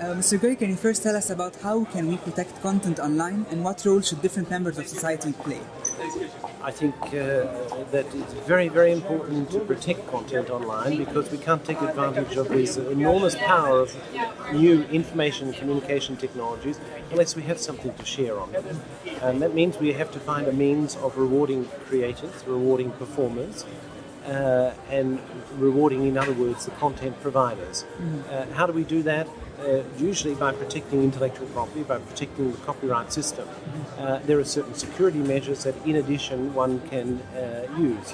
Uh, Mr. Gray, can you first tell us about how can we protect content online and what role should different members of society play? I think uh, that it's very, very important to protect content online because we can't take advantage of this enormous power of new information and communication technologies unless we have something to share on them. And that means we have to find a means of rewarding creators, rewarding performers, uh, and rewarding, in other words, the content providers. Uh, how do we do that? Uh, usually by protecting intellectual property, by protecting the copyright system. Uh, there are certain security measures that, in addition, one can uh, use.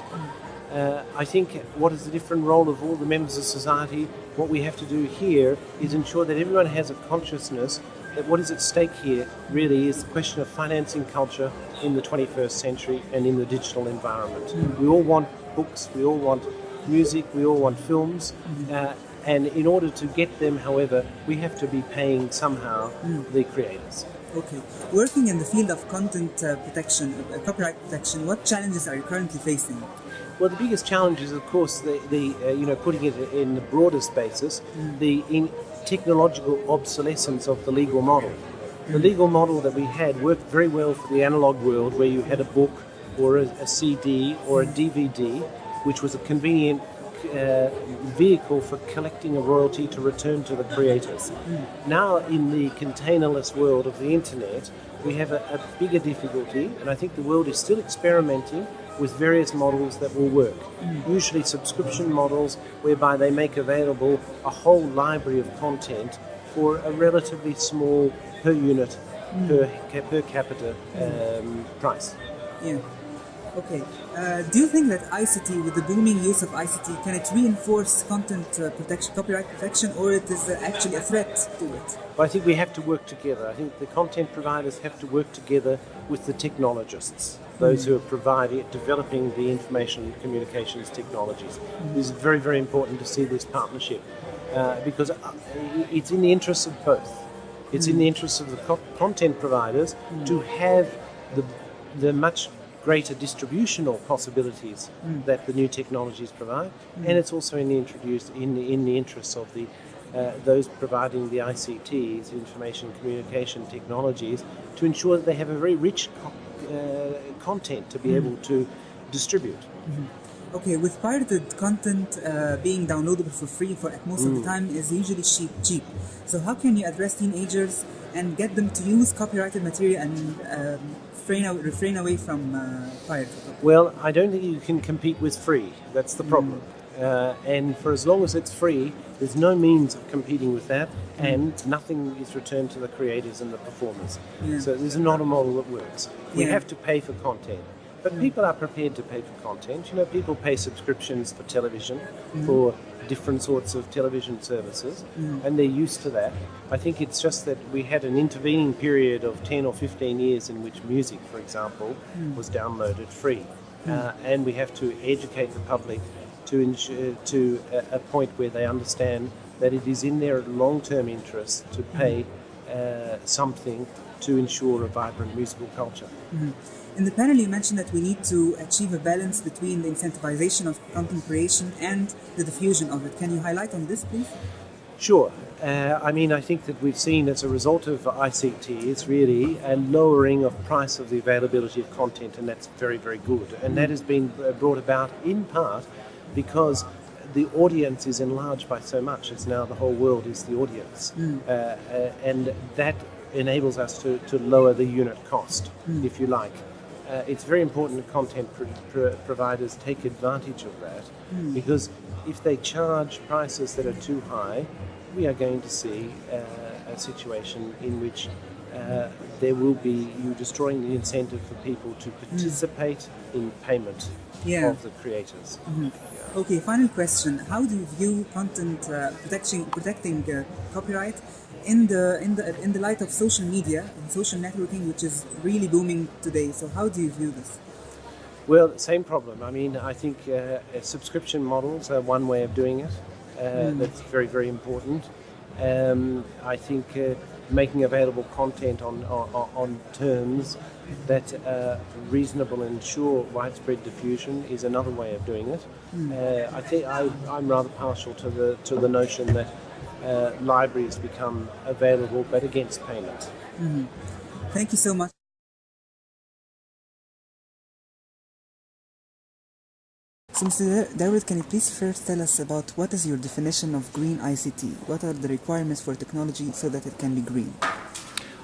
Uh, I think what is the different role of all the members of society? What we have to do here is ensure that everyone has a consciousness that what is at stake here really is the question of financing culture in the 21st century and in the digital environment. We all want books, we all want music, we all want films. Uh, and in order to get them, however, we have to be paying somehow the creators. Okay. Working in the field of content uh, protection, uh, copyright protection, what challenges are you currently facing? Well, the biggest challenge is, of course, the, the uh, you know putting it in the broadest basis, the in technological obsolescence of the legal model. The legal model that we had worked very well for the analog world, where you had a book or a, a CD or a DVD, which was a convenient uh, vehicle for collecting a royalty to return to the creators. Now, in the containerless world of the internet, we have a, a bigger difficulty, and I think the world is still experimenting with various models that will work. Usually, subscription models whereby they make available a whole library of content for a relatively small per unit, per, per capita um, price. Yeah. Okay. Uh, do you think that ICT, with the booming use of ICT, can it reinforce content uh, protection, copyright protection, or it is uh, actually a threat to it? But I think we have to work together. I think the content providers have to work together with the technologists, those who are providing, developing the information communications technologies. It is very, very important to see this partnership uh, because uh, it's in the interests of both. It's in the interests of the co- content providers to have the, the much greater distributional possibilities that the new technologies provide, and it's also in the introduced in the, in the interests of the uh, those providing the ICTs, information communication technologies, to ensure that they have a very rich co- uh, content to be able to distribute. Okay, with pirated content uh, being downloadable for free for most of the time is usually cheap. Cheap. So how can you address teenagers and get them to use copyrighted material and um, refrain, refrain away from uh, pirated? Well, I don't think you can compete with free. That's the problem. Uh, and for as long as it's free, there's no means of competing with that, and nothing is returned to the creators and the performers. Yeah. So there's not a model that works. We Yeah. have to pay for content. But people are prepared to pay for content. You know, people pay subscriptions for television, for different sorts of television services, mm. and they're used to that. I think it's just that we had an intervening period of 10 or 15 years in which music, for example, mm. was downloaded free. Mm. Uh, and we have to educate the public to, ensure, to a, a point where they understand that it is in their long-term interest to pay uh, something to ensure a vibrant musical culture. In the panel, you mentioned that we need to achieve a balance between the incentivization of content creation and the diffusion of it. Can you highlight on this, please? Sure. Uh, I mean, I think that we've seen as a result of ICT, it's really a lowering of price of the availability of content, and that's very, very good. And that has been uh, brought about in part because the audience is enlarged by so much. It's now the whole world is the audience, uh, uh, and that enables us to, to lower the unit cost, if you like. Uh, it's very important that content pro- pro- providers take advantage of that because if they charge prices that are too high, we are going to see uh, a situation in which uh, there will be you destroying the incentive for people to participate in payment Yeah. of the creators. Okay, final question. How do you view content uh, protection, protecting uh, copyright in the, in, the, in the light of social media and social networking, which is really booming today? So, how do you view this? Well, same problem. I mean, I think uh, uh, subscription models are one way of doing it. Uh, That's very, very important. Um, I think uh, making available content on, on, on terms that are reasonable and ensure widespread diffusion is another way of doing it. Uh, I think I, I'm rather partial to the to the notion that uh, libraries become available, but against payment. Thank you so much. So, Mr. Dawood, can you please first tell us about what is your definition of green ICT? What are the requirements for technology so that it can be green?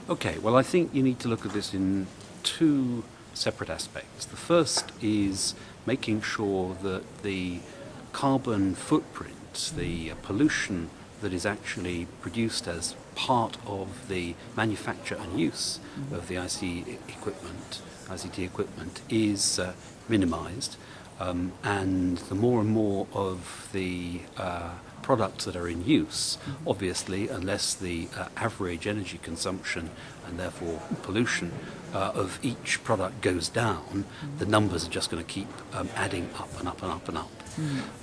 Okay, well, I think you need to look at this in two separate aspects. The first is making sure that the carbon footprint, the uh, pollution that is actually produced as part of the manufacture and use of the IC equipment, ICT equipment, is uh, minimized. Um, and the more and more of the uh, products that are in use, obviously, unless the uh, average energy consumption and therefore pollution uh, of each product goes down, the numbers are just going to keep um, adding up and up and up and up.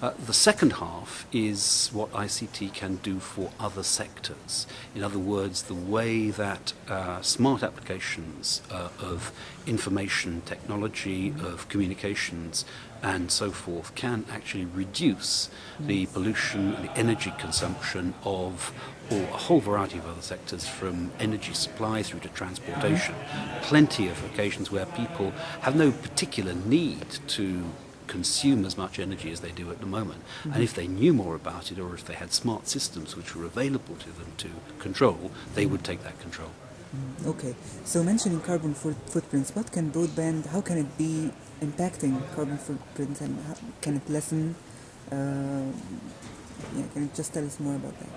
Uh, the second half is what ICT can do for other sectors. In other words, the way that uh, smart applications uh, of information technology, of communications, and so forth can actually reduce the pollution and the energy consumption of or a whole variety of other sectors from energy supply through to transportation. Plenty of occasions where people have no particular need to consume as much energy as they do at the moment. And if they knew more about it or if they had smart systems which were available to them to control, they would take that control. Okay, so mentioning carbon foot- footprints, what can broadband, how can it be impacting carbon footprints and how, can it lessen? Uh, yeah, can you just tell us more about that?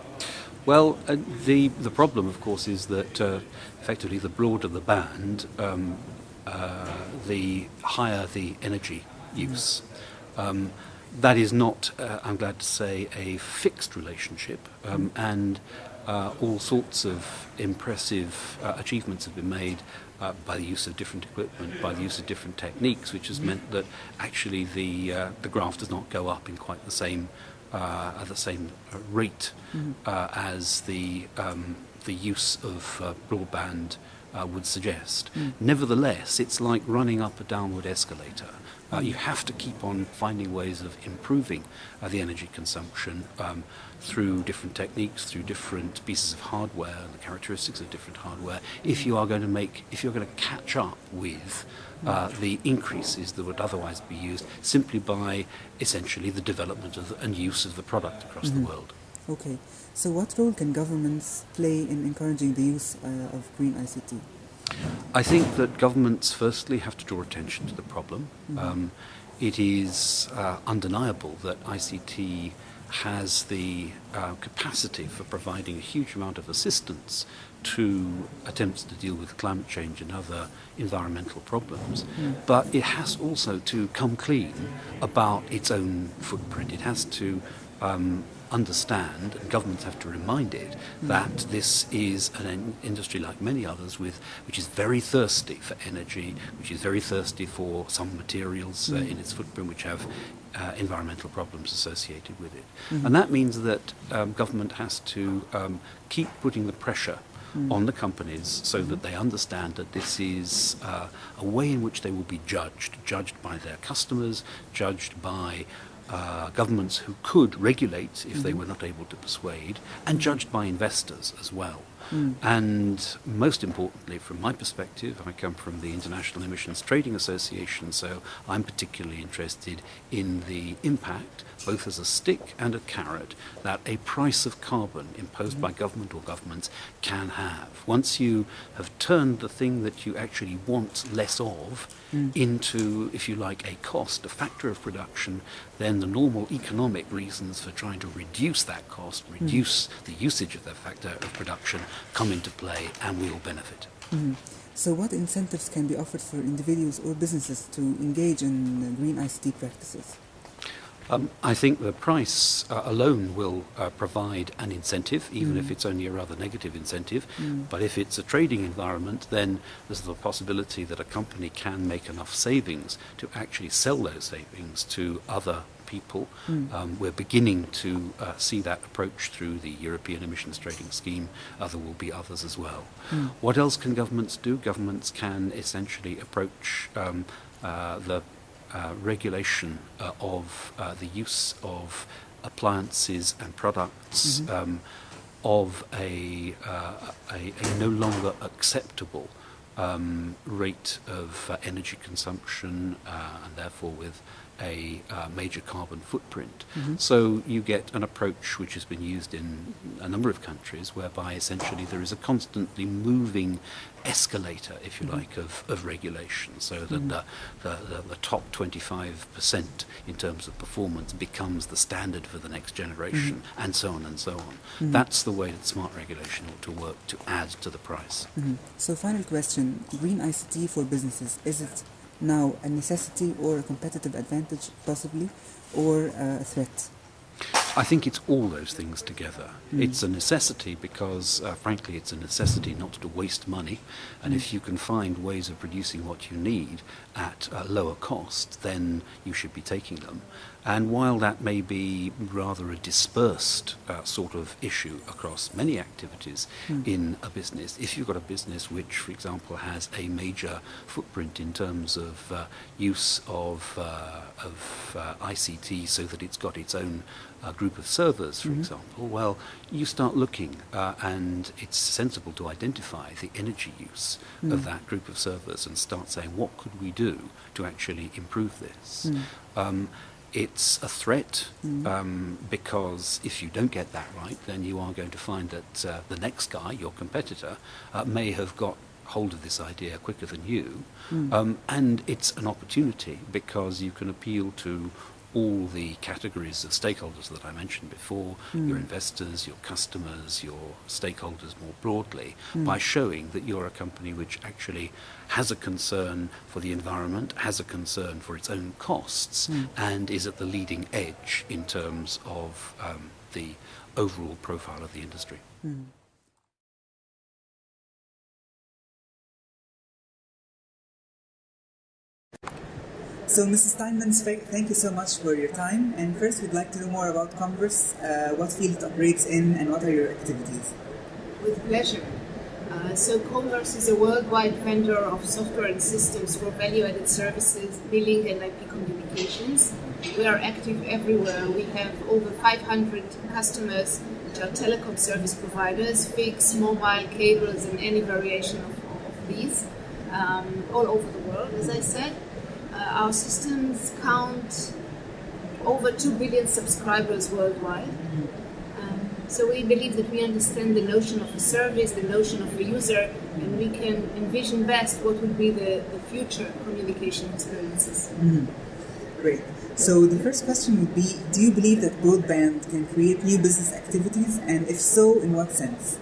Well, uh, the the problem, of course, is that uh, effectively the broader the band, um, uh, the higher the energy use. Um, that is not, uh, I'm glad to say, a fixed relationship, um, and uh, all sorts of impressive uh, achievements have been made uh, by the use of different equipment, by the use of different techniques, which has meant that actually the uh, the graph does not go up in quite the same uh, at the same rate uh, as the um, the use of uh, broadband uh, would suggest. Nevertheless, it's like running up a downward escalator. Uh, you have to keep on finding ways of improving uh, the energy consumption um, through different techniques, through different pieces of hardware, and the characteristics of different hardware. If you are going to make, if you're going to catch up with uh, the increases that would otherwise be used simply by essentially the development of the, and use of the product across the world. Okay, so what role can governments play in encouraging the use uh, of green ICT? I think that governments firstly have to draw attention to the problem. Um, it is uh, undeniable that ICT has the uh, capacity for providing a huge amount of assistance to attempts to deal with climate change and other environmental problems. But it has also to come clean about its own footprint. It has to um, understand, and governments have to remind it, that this is an industry like many others, with which is very thirsty for energy, which is very thirsty for some materials uh, in its footprint which have uh, environmental problems associated with it. And that means that um, government has to um, keep putting the pressure on the companies so that they understand that this is uh, a way in which they will be judged, judged by their customers, judged by uh, governments who could regulate if they were not able to persuade, and judged by investors as well. Mm. And most importantly, from my perspective, I come from the International Emissions Trading Association, so I'm particularly interested in the impact, both as a stick and a carrot, that a price of carbon imposed by mm. government or governments can have. Once you have turned the thing that you actually want less of mm. into, if you like, a cost, a factor of production, then the normal economic reasons for trying to reduce that cost, reduce the usage of that factor of production, come into play and we will benefit. Mm-hmm. So, what incentives can be offered for individuals or businesses to engage in green ICT practices? Um, I think the price uh, alone will uh, provide an incentive, even if it's only a rather negative incentive. But if it's a trading environment, then there's the possibility that a company can make enough savings to actually sell those savings to other people. Um, we're beginning to uh, see that approach through the European Emissions Trading Scheme. Uh, there will be others as well. What else can governments do? Governments can essentially approach um, uh, the regulation uh, of uh, the use of appliances and products um, of a, uh, a, a, no longer acceptable um, rate of uh, energy consumption uh, and therefore with a uh, major carbon footprint. Mm-hmm. So you get an approach which has been used in a number of countries whereby essentially there is a constantly moving escalator, if you mm-hmm. like, of, of regulation so that mm-hmm. the, the, the, the, top 25% in terms of performance becomes the standard for the next generation mm-hmm. and so on and so on. Mm-hmm. That's the way that smart regulation ought to work to add to the price. Mm-hmm. So final question, green ICT for businesses, is it now a necessity or a competitive advantage possibly or a threat? I think it's all those things together. Mm. It's a necessity because, uh, frankly, it's a necessity not to waste money. And mm. if you can find ways of producing what you need at a lower cost, then you should be taking them. And while that may be rather a dispersed uh, sort of issue across many activities mm. in a business, if you've got a business which, for example, has a major footprint in terms of uh, use of, uh, of uh, ICT so that it's got its own uh, group of servers, for mm-hmm. example, well, you start looking uh, and it's sensible to identify the energy use mm. of that group of servers and start saying, what could we do to actually improve this? Mm. Um, it's a threat mm. um, because if you don't get that right, then you are going to find that uh, the next guy, your competitor, uh, may have got hold of this idea quicker than you. Mm. Um, and it's an opportunity because you can appeal to all the categories of stakeholders that I mentioned before, mm. your investors, your customers, your stakeholders more broadly, mm. by showing that you're a company which actually has a concern for the environment, has a concern for its own costs, mm. and is at the leading edge in terms of um, the overall profile of the industry. So, Mrs. Steinmetz, thank you so much for your time. And first, we'd like to know more about Comverse, uh, what field it operates in, and what are your activities? With pleasure. Uh, so, Comverse is a worldwide vendor of software and systems for value-added services, billing, and IP communications. We are active everywhere. We have over 500 customers, which are telecom service providers, fixed, mobile, cables, and any variation of, of these, um, all over the world, as I said. Our systems count over 2 billion subscribers worldwide. Um, so we believe that we understand the notion of a service, the notion of a user, and we can envision best what would be the, the future communication experiences. Mm. Great. So the first question would be, do you believe that broadband can create new business activities, and if so, in what sense?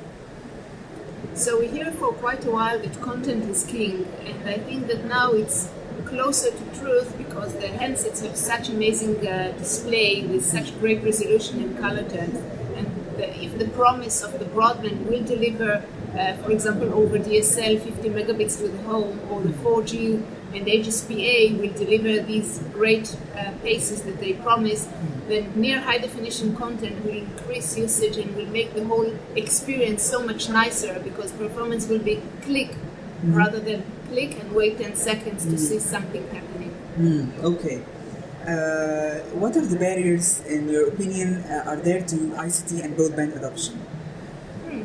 So we hear for quite a while that content is king, and I think that now it's closer to truth because the handsets have such amazing uh, display with such great resolution and color terms. And the, if the promise of the broadband will deliver, uh, for example, over DSL 50 megabits to the home, or the 4G and HSPA will deliver these great uh, paces that they promise, then near high definition content will increase usage and will make the whole experience so much nicer because performance will be click mm. rather than click and wait 10 seconds to see something happening. Mm, okay. Uh, what are the barriers, in your opinion, uh, are there to ICT and broadband adoption? Hmm.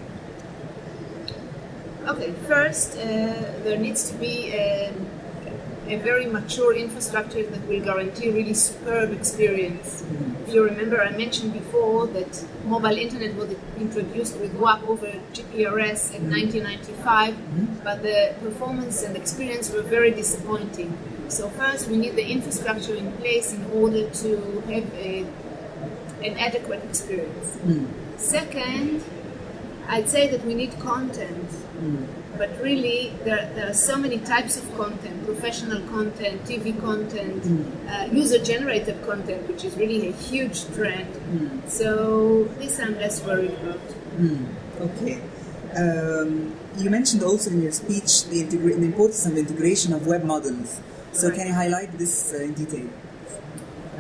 Okay, first, uh, there needs to be a, very mature infrastructure that will guarantee really superb experience. Mm. If you remember, I mentioned before that mobile internet was introduced with WAP over GPRS in 1995, mm-hmm. but the performance and experience were very disappointing. So first, we need the infrastructure in place in order to have a, an adequate experience. Mm. Second, I'd say that we need content. But really there, there, are so many types of content professional content tv content mm. uh, user generated content which is really a huge trend mm. so this i'm less worried about mm. okay um, you mentioned also in your speech the, integra- the, importance of integration of web models so right. can you highlight this uh, in detail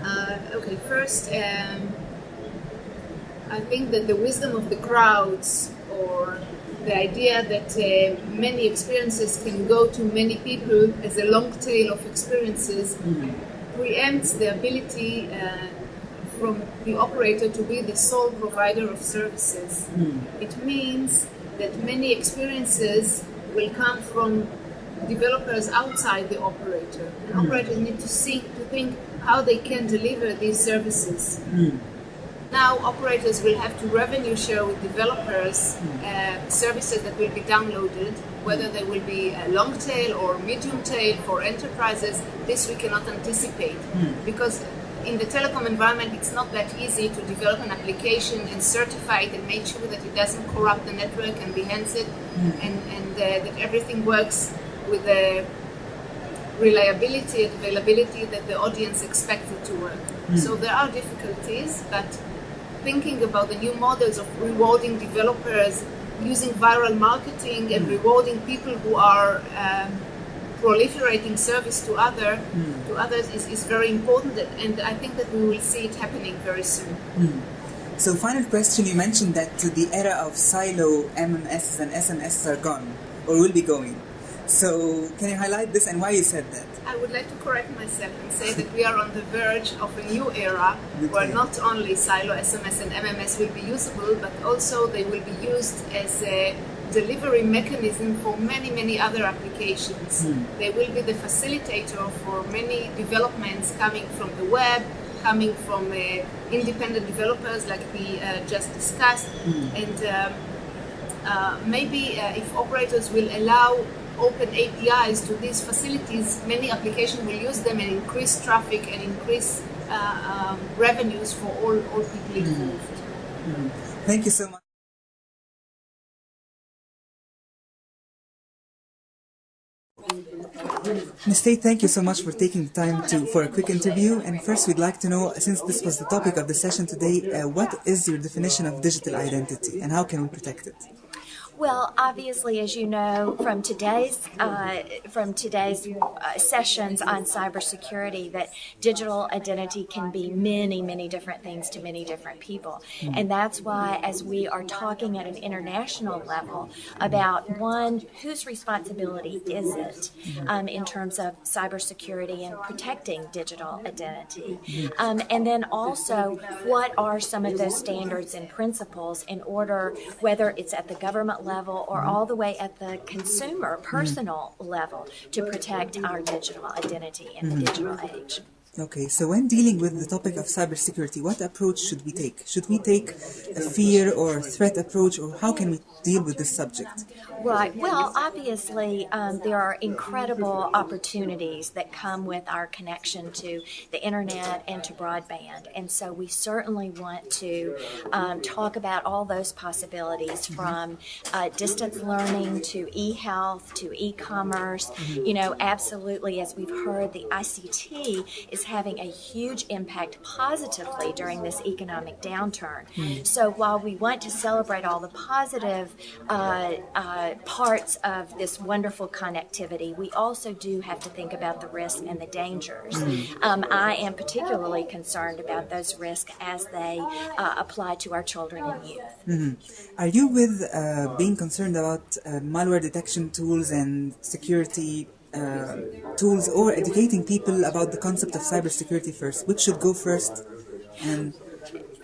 uh, okay first um, i think that the wisdom of the crowds or the idea that uh, many experiences can go to many people as a long tail of experiences mm-hmm. preempts the ability uh, from the operator to be the sole provider of services. It means that many experiences will come from developers outside the operator. And operators need to see to think how they can deliver these services. Now operators will have to revenue share with developers uh, services that will be downloaded, whether they will be a long tail or medium tail for enterprises. This we cannot anticipate because in the telecom environment it's not that easy to develop an application and certify it and make sure that it doesn't corrupt the network and enhance it and, and uh, that everything works with the reliability and availability that the audience expects it to work. So there are difficulties, but thinking about the new models of rewarding developers using viral marketing and hmm. rewarding people who are um, proliferating service to other hmm. to others is, is very important and I think that we will see it happening very soon. Hmm. So, final question you mentioned that the era of silo MMS and SMS are gone or will be going. So, can you highlight this and why you said that? I would like to correct myself and say that we are on the verge of a new era where not only silo SMS and MMS will be usable, but also they will be used as a delivery mechanism for many, many other applications. They will be the facilitator for many developments coming from the web, coming from uh, independent developers like we uh, just discussed, and um, uh, maybe uh, if operators will allow open APIs to these facilities, many applications will use them and increase traffic and increase uh, um, revenues for all, all people involved. Thank you so much. Ms. Tate, thank you so much for taking the time to for a quick interview. And first, we'd like to know, since this was the topic of the session today, uh, what is your definition of digital identity and how can we protect it? Well, obviously, as you know from today's uh, from today's uh, sessions on cybersecurity, that digital identity can be many, many different things to many different people, and that's why, as we are talking at an international level about one, whose responsibility is it um, in terms of cybersecurity and protecting digital identity, um, and then also what are some of those standards and principles in order, whether it's at the government level or mm-hmm. all the way at the consumer mm-hmm. personal level to protect our digital identity in the mm-hmm. digital age. Okay, so when dealing with the topic of cybersecurity, what approach should we take? Should we take a fear or threat approach, or how can we deal with this subject? Right. Well, obviously, um, there are incredible opportunities that come with our connection to the internet and to broadband. And so we certainly want to um, talk about all those possibilities from uh, distance learning to e health to e commerce. You know, absolutely, as we've heard, the ICT is having a huge impact positively during this economic downturn. So while we want to celebrate all the positive uh, uh, parts of this wonderful connectivity, we also do have to think about the risks and the dangers. Um, I am particularly concerned about those risks as they uh, apply to our children and youth. Are you with uh, being concerned about uh, malware detection tools and security uh, tools, or educating people about the concept of cybersecurity first? Which should go first? And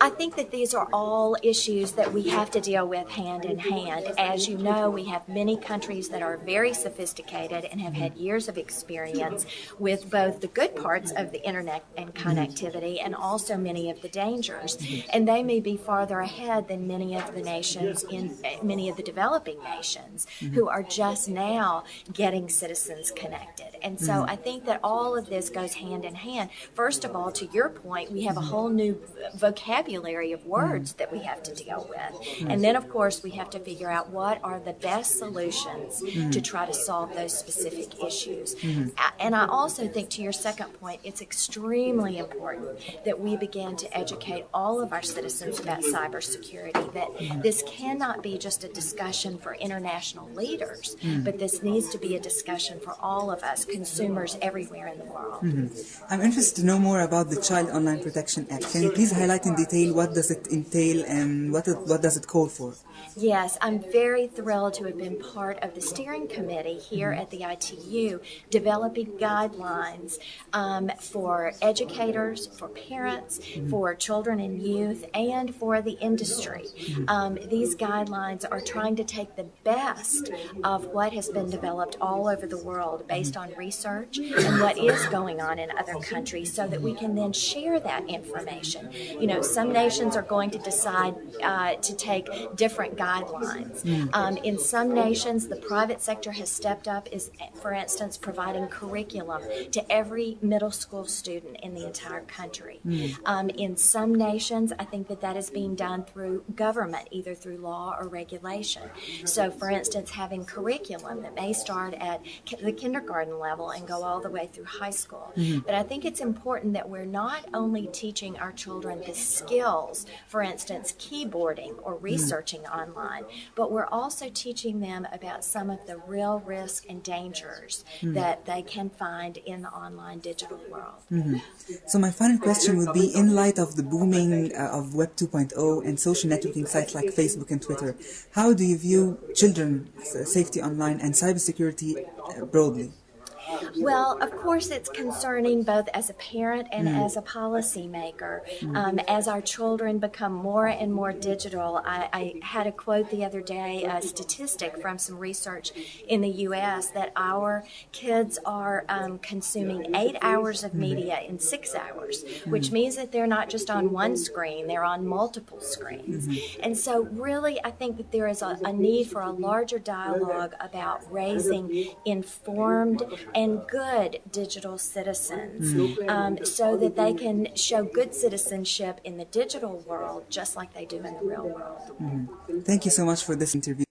I think that these are all issues that we have to deal with hand in hand. As you know, we have many countries that are very sophisticated and have had years of experience with both the good parts of the internet and connectivity and also many of the dangers. And they may be farther ahead than many of the nations in many of the developing nations who are just now getting citizens connected. And so I think that all of this goes hand in hand. First of all, to your point, we have a whole new vocabulary of words that we have to deal with. And then, of course, we have to figure out what are the best solutions to try to solve those specific issues. And I also think, to your second point, it's extremely important that we begin to educate all of our citizens about cybersecurity, that this cannot be just a discussion for international leaders, but this needs to be a discussion for all of us, consumers everywhere in the world. Mm-hmm. I'm interested to know more about the Child Online Protection Act. Can you please highlight in detail entail, what does it entail, and what, it, what does it call for? Yes, I'm very thrilled to have been part of the steering committee here at the ITU developing guidelines um, for educators, for parents, for children and youth, and for the industry. Um, these guidelines are trying to take the best of what has been developed all over the world based on research and what is going on in other countries so that we can then share that information. You know, some nations are going to decide uh, to take different guidelines. Um, in some nations, the private sector has stepped up, is, for instance, providing curriculum to every middle school student in the entire country. Um, in some nations, I think that that is being done through government, either through law or regulation. So, for instance, having curriculum that may start at the kindergarten level and go all the way through high school. But I think it's important that we're not only teaching our children the skills, for instance, keyboarding or researching online, but we're also teaching them about some of the real risks and dangers that they can find in the online digital world. So my final question would be, in light of the booming uh, of Web 2.0 and social networking sites like Facebook and Twitter, how do you view children's uh, safety online and cybersecurity uh, broadly? Well, of course, it's concerning both as a parent and as a policymaker. Um, as our children become more and more digital, I, I had a quote the other day, a statistic from some research in the U.S. that our kids are um, consuming eight hours of media in six hours, which means that they're not just on one screen, they're on multiple screens. And so, really, I think that there is a, a need for a larger dialogue about raising informed and good digital citizens um, so that they can show good citizenship in the digital world just like they do in the real world. Thank you so much for this interview.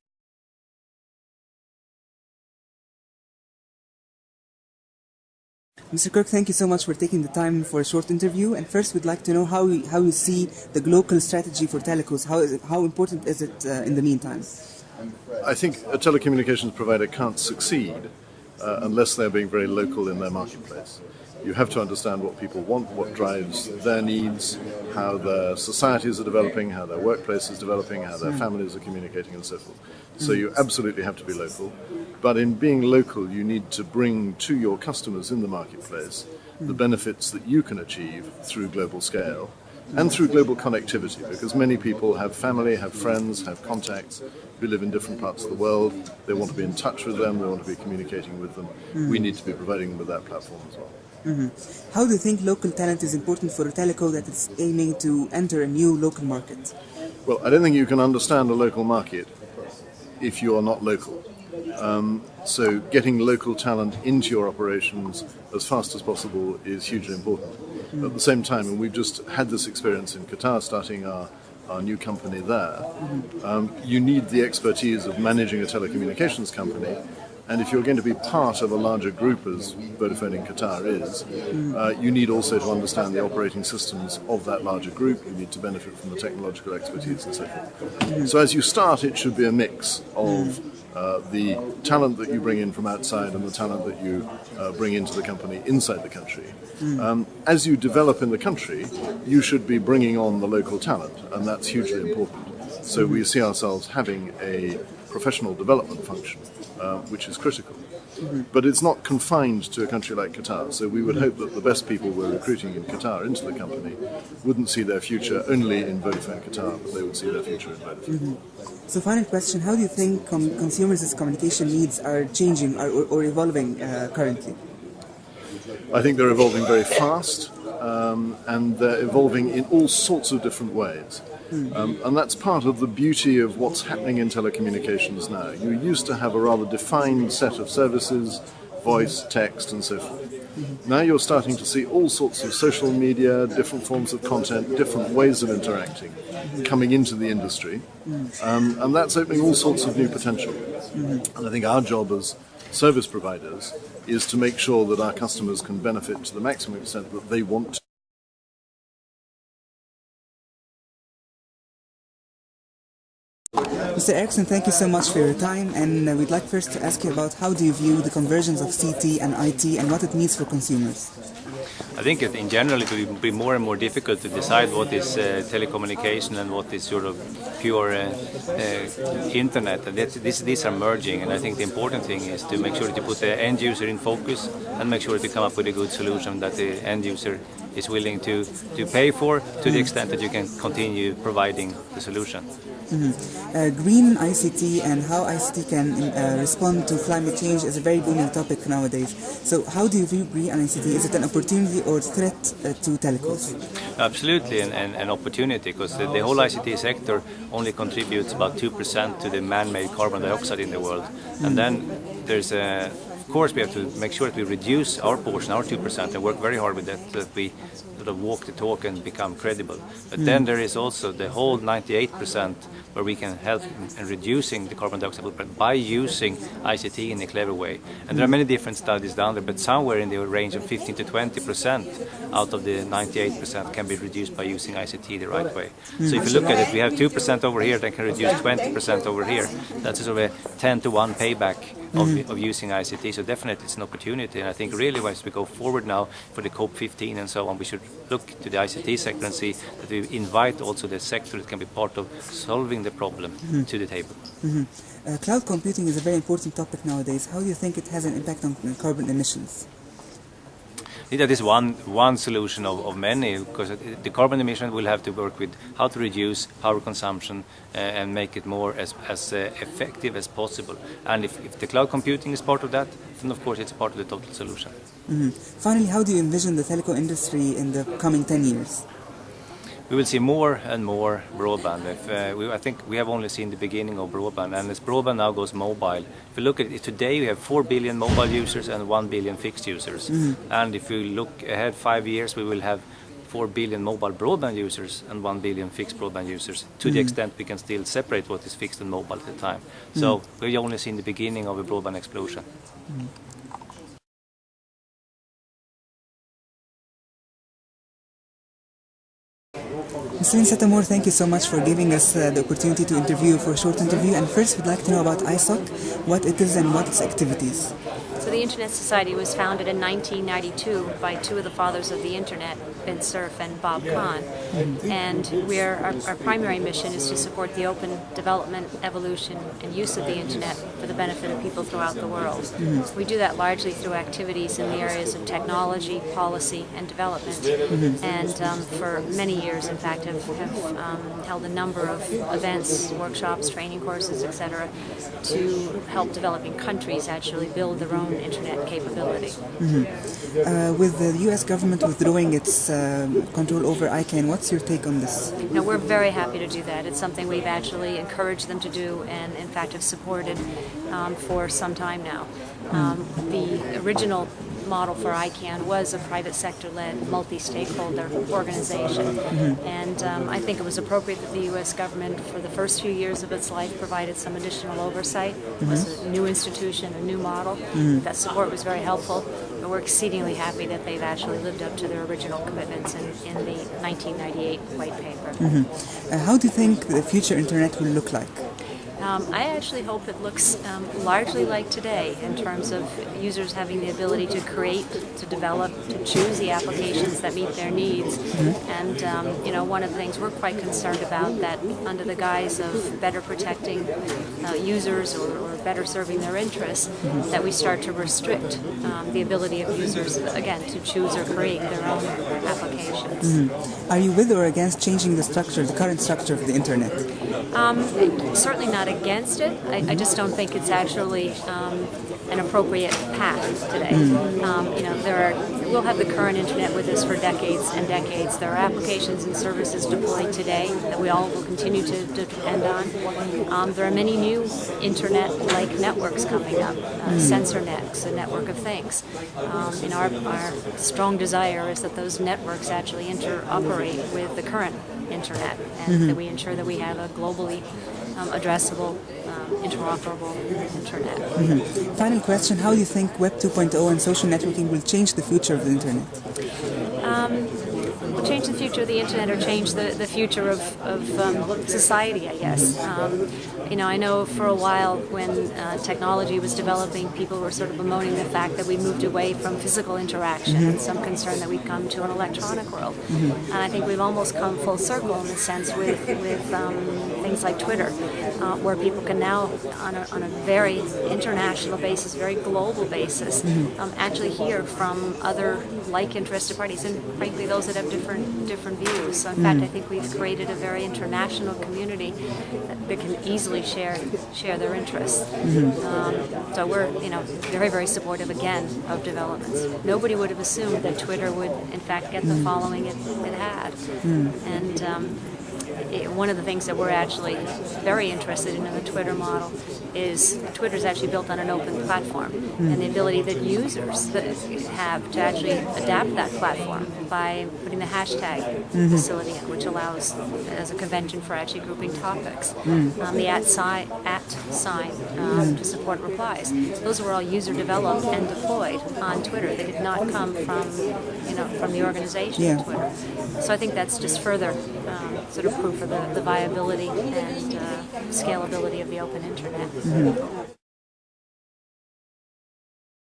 Mr. Kirk, thank you so much for taking the time for a short interview. And first, we'd like to know how you, how you see the global strategy for telecos. How, is it, how important is it uh, in the meantime? I think a telecommunications provider can't succeed uh, unless they're being very local in their marketplace. You have to understand what people want, what drives their needs, how their societies are developing, how their workplace is developing, how their hmm. families are communicating, and so forth. So hmm. you absolutely have to be local. But in being local, you need to bring to your customers in the marketplace the hmm. benefits that you can achieve through global scale and through global connectivity because many people have family, have friends, have contacts who live in different parts of the world. They want to be in touch with them, they want to be communicating with them. We need to be providing them with that platform as well. How do you think local talent is important for a teleco that is aiming to enter a new local market? Well, I don't think you can understand a local market if you are not local. Um, so getting local talent into your operations as fast as possible is hugely important. At the same time, and we've just had this experience in Qatar starting our, our new company there, um, you need the expertise of managing a telecommunications company. And if you're going to be part of a larger group, as Vodafone in Qatar is, uh, you need also to understand the operating systems of that larger group. You need to benefit from the technological expertise and so forth. So as you start, it should be a mix of uh, the talent that you bring in from outside and the talent that you uh, bring into the company inside the country. Um, as you develop in the country, you should be bringing on the local talent, and that's hugely important. So we see ourselves having a professional development function, uh, which is critical. But it's not confined to a country like Qatar. So we would hope that the best people we're recruiting in Qatar into the company wouldn't see their future only in Vodafone Qatar, but they would see their future in Vodafone. So, final question: How do you think com- consumers' communication needs are changing or, or, or evolving uh, currently? I think they're evolving very fast, um, and they're evolving in all sorts of different ways. Um, and that's part of the beauty of what's happening in telecommunications now. You used to have a rather defined set of services, voice, text, and so forth. Now you're starting to see all sorts of social media, different forms of content, different ways of interacting coming into the industry. Um, and that's opening all sorts of new potential. And I think our job as service providers is to make sure that our customers can benefit to the maximum extent that they want to. Mr. Erickson, thank you so much for your time, and uh, we'd like first to ask you about how do you view the convergence of CT and IT and what it means for consumers. I think in general it will be more and more difficult to decide what is uh, telecommunication and what is sort of pure uh, uh, internet. And this, these are merging, and I think the important thing is to make sure that you put the end user in focus and make sure that you come up with a good solution that the end user is willing to, to pay for to the extent that you can continue providing the solution. Mm-hmm. Uh, green ICT and how ICT can uh, respond to climate change is a very booming topic nowadays. So how do you view green ICT? Is it an opportunity or threat uh, to telecoms? Absolutely an, an, an opportunity because the, the, whole ICT sector only contributes about 2% to the man-made carbon dioxide in the world. Mm-hmm. And then there's a of course, we have to make sure that we reduce our portion, our 2%, and work very hard with that, that we sort of walk the talk and become credible. But mm. then there is also the whole 98% where we can help in reducing the carbon dioxide footprint by using ICT in a clever way. And there are many different studies down there, but somewhere in the range of 15 to 20% out of the 98% can be reduced by using ICT the right way. Mm. So if you look at it, we have 2% over here that can reduce 20% over here. That's sort of a 10 to 1 payback of, mm. of using ICT. So definitely it's an opportunity. And I think really as we go forward now for the COP15 and so on, we should look to the ICT sector and see that we invite also the sector that can be part of solving the problem mm -hmm. to the table. Mm -hmm. uh, cloud computing is a very important topic nowadays. How do you think it has an impact on carbon emissions? That is one one solution of, of many because the carbon emission will have to work with how to reduce power consumption uh, and make it more as, as uh, effective as possible. And if, if, the cloud computing is part of that, then of course it's part of the total solution. Mm -hmm. Finally, how do you envision the telco industry in the coming 10 years? We will see more and more broadband. If, uh, we, I think we have only seen the beginning of broadband, and as broadband now goes mobile, if you look at it today, we have 4 billion mobile users and 1 billion fixed users. Mm. And if you look ahead five years, we will have 4 billion mobile broadband users and 1 billion fixed broadband users to mm the mm-hmm. extent we can still separate what is fixed and mobile at the time. So mm -hmm. we've only seen the beginning of a broadband explosion. Mr. St. Amour, thank you so much for giving us uh, the opportunity to interview for a short interview. And first, we'd like to know about ISOC, what it is and what its activities. So the Internet Society was founded in 1992 by two of the fathers of the Internet, Vint Cerf and Bob Kahn. And we're, our, our, primary mission is to support the open development, evolution, and use of the Internet for the benefit of people throughout the world. We do that largely through activities in the areas of technology, policy, and development. And um, for many years, in fact, have, have um, held a number of events, workshops, training courses, etc., to help developing countries actually build their own internet capability. Mm -hmm. uh, with the U.S. government withdrawing its uh, control over ICANN, what's your take on this? No, we're very happy to do that. It's something we've actually encouraged them to do, and in fact have supported um, for some time now. Um, the original model for ICANN was a private sector-led, multi-stakeholder organization. Mm -hmm. And um, I think it was appropriate that the U.S. government, for the first few years of its life, provided some additional oversight. It was mm-hmm. a new institution, a new model. Mm -hmm. That support was very helpful. But we're exceedingly happy that they've actually lived up to their original commitments in, in the 1998 white paper. Mm -hmm. uh, how do you think the future internet will look like? Um, I actually hope it looks um, largely like today in terms of users having the ability to create, to develop, to choose the applications that meet their needs. Mm-hmm. And um, you know, one of the things we're quite concerned about that under the guise of better protecting uh, users or, or, better serving their interests, mm-hmm. that we start to restrict um, the ability of users again to choose or create their own applications. Mm-hmm. Are you with or against changing the structure, the current structure of the internet? Um, certainly not against it. I, I just don't think it's actually um, an appropriate path today. Mm. Um, you know, there are we'll have the current internet with us for decades and decades. There are applications and services deployed today that we all will continue to, to depend on. Um, there are many new internet-like networks coming up, uh, mm. A network of things. Um, know, our, our strong desire is that those networks actually interoperate with the current internet and mm -hmm. that we ensure that we have a globally um, addressable, um, interoperable internet. Mm -hmm. Final question, how do you think Web 2.0 and social networking will change the future of the internet? Um, change the future of the internet or change the, the future of, of um, society, I guess. Um, you know, I know for a while when uh, technology was developing, people were sort of bemoaning the fact that we moved away from physical interaction and some concern that we'd come to an electronic world. And I think we've almost come full circle in a sense with, with um, things like Twitter, uh, where people can now, on a, on a very international basis, very global basis, um, actually hear from other like interested parties and frankly those that have different different views. So in fact, I think we've created a very international community that, that can easily share share their interests. Um, so we're you know very very supportive again of developments. Nobody would have assumed that Twitter would in fact get the following it, it had, and. Um, it- one of the things that we're actually very interested in in the Twitter model is Twitter is actually built on an open platform, and the ability that users that have to actually adapt that platform by putting the hashtag facility in, which allows as a convention for actually grouping topics, um, the at sign, at sign um, to support replies. Those were all user developed and deployed on Twitter. They did not come from you know from the organization Yeah. Twitter. So I think that's just further um, sort of proof of the, the viability and uh, scalability of the open internet. 嗯。